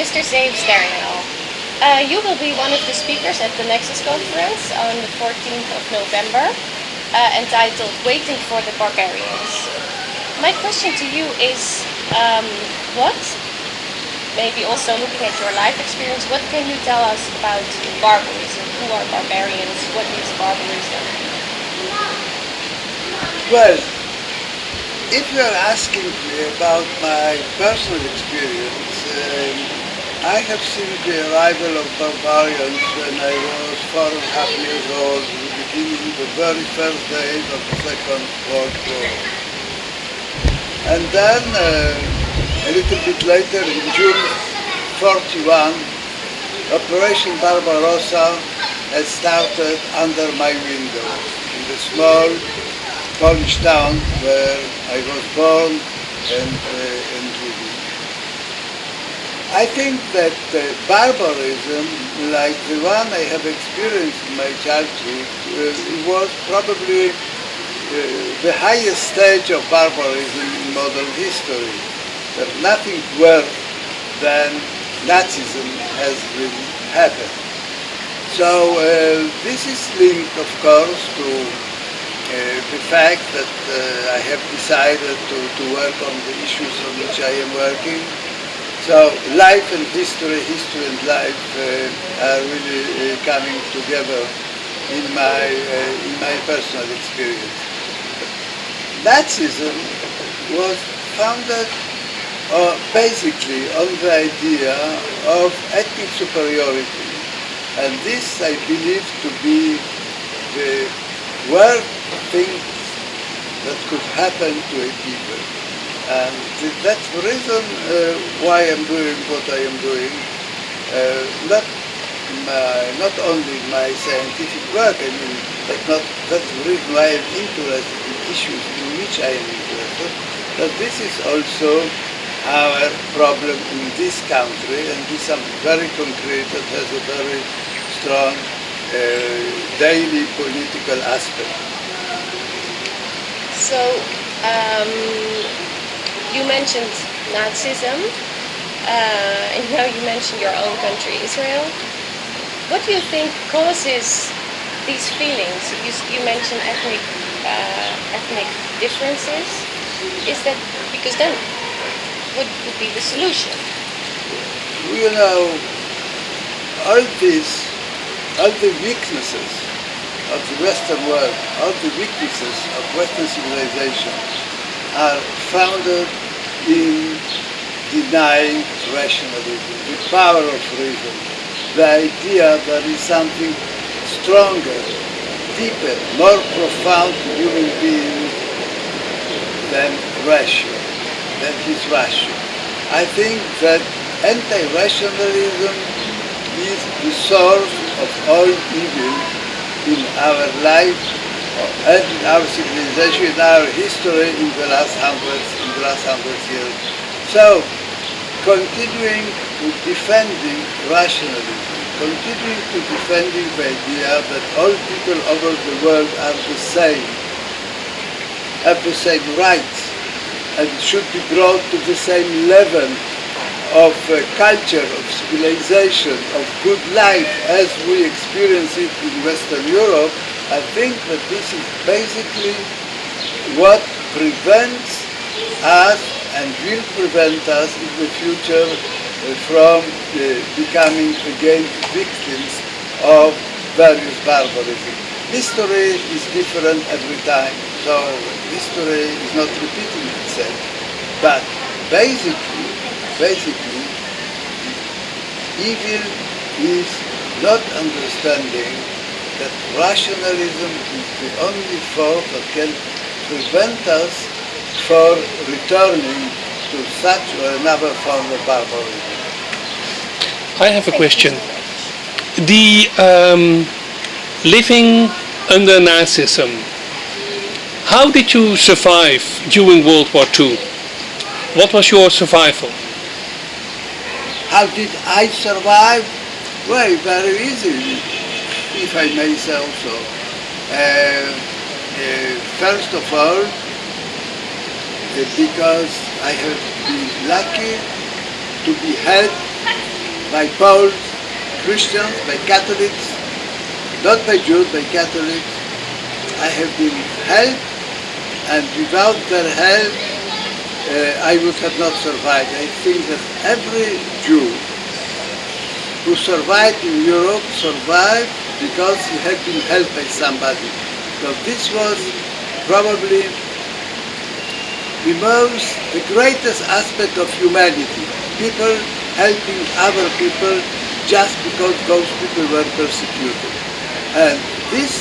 Mr. Zeev Sternhell, uh, you will be one of the speakers at the Nexus conference on the 14th of November, uh, entitled Waiting for the Barbarians. My question to you is, um, what, maybe also looking at your life experience, what can you tell us about barbarism? Who are barbarians? What is barbarism? Well, if you are asking me about my personal experience, um, I have seen the arrival of barbarians when I was four and a half years old, beginning, the very first days of the Second World War. And then, uh, a little bit later, in June 41, Operation Barbarossa had started under my window in the small Polish town where I was born and, uh, and living. I think that uh, barbarism, like the one I have experienced in my childhood, uh, was probably uh, the highest stage of barbarism in modern history. That nothing worse than Nazism has really happened. So uh, this is linked, of course, to uh, the fact that uh, I have decided to, to work on the issues on which I am working. So life and history, history and life uh, are really uh, coming together in my, uh, in my personal experience. Nazism was founded uh, basically on the idea of ethnic superiority. And this I believe to be the worst thing that could happen to a people. And that's the reason uh, why I'm doing what I am doing. Uh, not my, not only my scientific work, I mean, but not, that's the reason why I'm interested in issues in which I am interested, but this is also our problem in this country, and this is something very concrete that has a very strong uh, daily political aspect. So, um, you mentioned Nazism, uh, and now you mentioned your own country, Israel. What do you think causes these feelings? You, you mentioned ethnic, uh, ethnic differences. Is that because then what would be the solution? You know, all these, all the weaknesses of the Western world, all the weaknesses of Western civilization are founded in denying rationalism, the power of reason, the idea that is something stronger, deeper, more profound to human beings than ration, than his ration. I think that anti-rationalism is the source of all evil in our life and our civilization, in our history in the last hundreds, in the last hundred years. So, continuing to defending rationalism, continuing to defending the idea that all people over the world are the same, have the same rights, and should be brought to the same level of uh, culture, of civilization, of good life as we experience it in Western Europe, I think that this is basically what prevents us and will prevent us in the future uh, from uh, becoming again victims of various barbarism. History is different every time, so history is not repeating itself. But basically, basically, evil is not understanding that rationalism is the only force that can prevent us from returning to such or another form of barbarism. I have a question. The um, living under Nazism, how did you survive during World War II? What was your survival? How did I survive? Well, very easily, if I may say so. Uh, uh, first of all, uh, because I have been lucky to be helped by Poles, Christians, by Catholics, not by Jews, by Catholics. I have been helped, and without their help, uh, I would have not survived. I think that every Jew who survived in Europe survived because he had been helped by somebody. So this was probably the most, the greatest aspect of humanity. People helping other people just because those people were persecuted. And this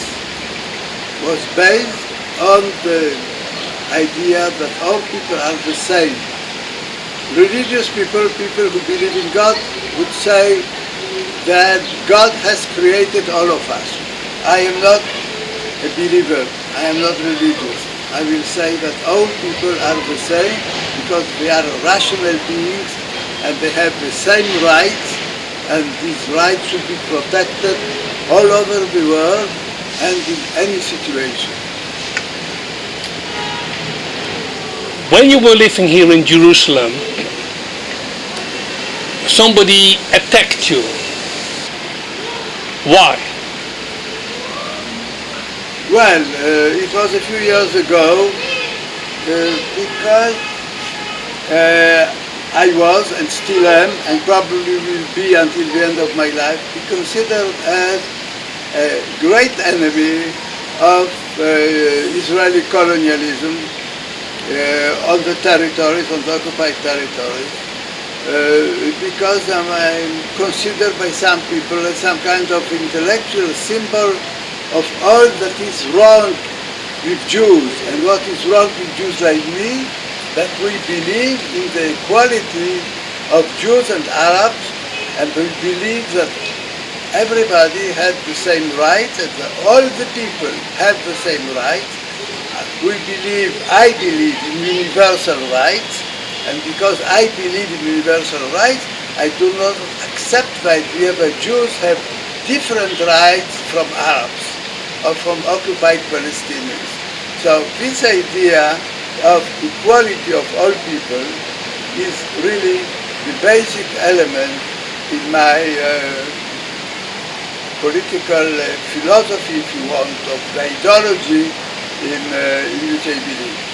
was based on the idea that all people are the same. Religious people, people who believe in God, would say that God has created all of us. I am not a believer, I am not religious. I will say that all people are the same because they are rational beings and they have the same rights and these rights should be protected all over the world and in any situation. When you were living here in Jerusalem, somebody attacked you. Why? Well, uh, it was a few years ago uh, because uh, I was and still am and probably will be until the end of my life be considered as a great enemy of uh, Israeli colonialism uh, on the territories, on the occupied territories. Uh, because I'm, I'm considered by some people as some kind of intellectual symbol of all that is wrong with Jews and what is wrong with Jews like me, that we believe in the equality of Jews and Arabs and we believe that everybody has the same rights and all the people have the same rights. We believe, I believe in universal rights and because I believe in universal rights, I do not accept the idea that Jews have different rights from Arabs or from occupied Palestinians. So this idea of equality of all people is really the basic element in my uh, political uh, philosophy, if you want, of the ideology in, uh, in which I believe.